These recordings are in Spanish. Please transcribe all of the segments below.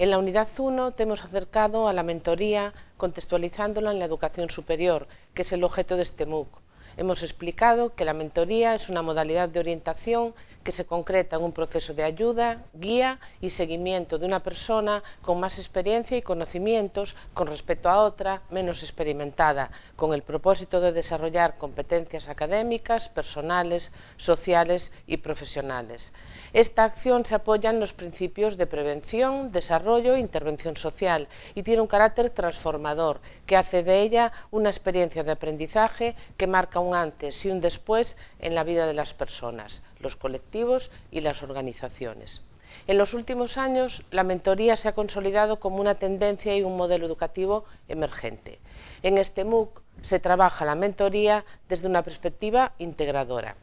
En la unidad 1 te hemos acercado a la mentoría contextualizándola en la educación superior, que es el objeto de este MOOC. Hemos explicado que la mentoría es una modalidad de orientación que se concreta en un proceso de ayuda, guía y seguimiento de una persona con más experiencia y conocimientos con respecto a otra menos experimentada, con el propósito de desarrollar competencias académicas, personales, sociales y profesionales. Esta acción se apoya en los principios de prevención, desarrollo e intervención social y tiene un carácter transformador que hace de ella una experiencia de aprendizaje que marca un antes y un después en la vida de las personas los colectivos y las organizaciones. En los últimos años, la mentoría se ha consolidado como una tendencia y un modelo educativo emergente. En este MOOC se trabaja la mentoría desde una perspectiva integradora.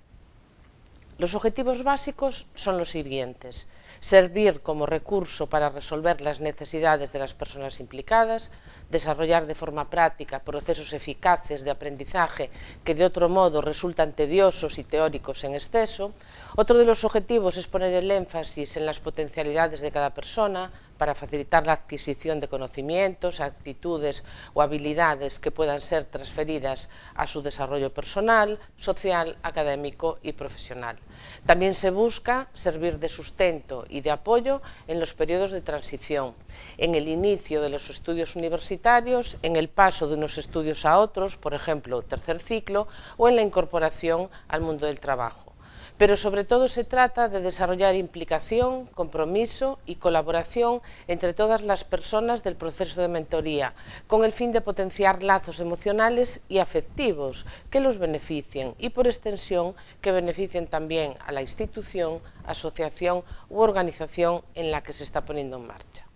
Los objetivos básicos son los siguientes. Servir como recurso para resolver las necesidades de las personas implicadas, desarrollar de forma práctica procesos eficaces de aprendizaje que de otro modo resultan tediosos y teóricos en exceso. Otro de los objetivos es poner el énfasis en las potencialidades de cada persona, para facilitar la adquisición de conocimientos, actitudes o habilidades que puedan ser transferidas a su desarrollo personal, social, académico y profesional. También se busca servir de sustento y de apoyo en los periodos de transición, en el inicio de los estudios universitarios, en el paso de unos estudios a otros, por ejemplo, tercer ciclo, o en la incorporación al mundo del trabajo pero sobre todo se trata de desarrollar implicación, compromiso y colaboración entre todas las personas del proceso de mentoría, con el fin de potenciar lazos emocionales y afectivos que los beneficien y, por extensión, que beneficien también a la institución, asociación u organización en la que se está poniendo en marcha.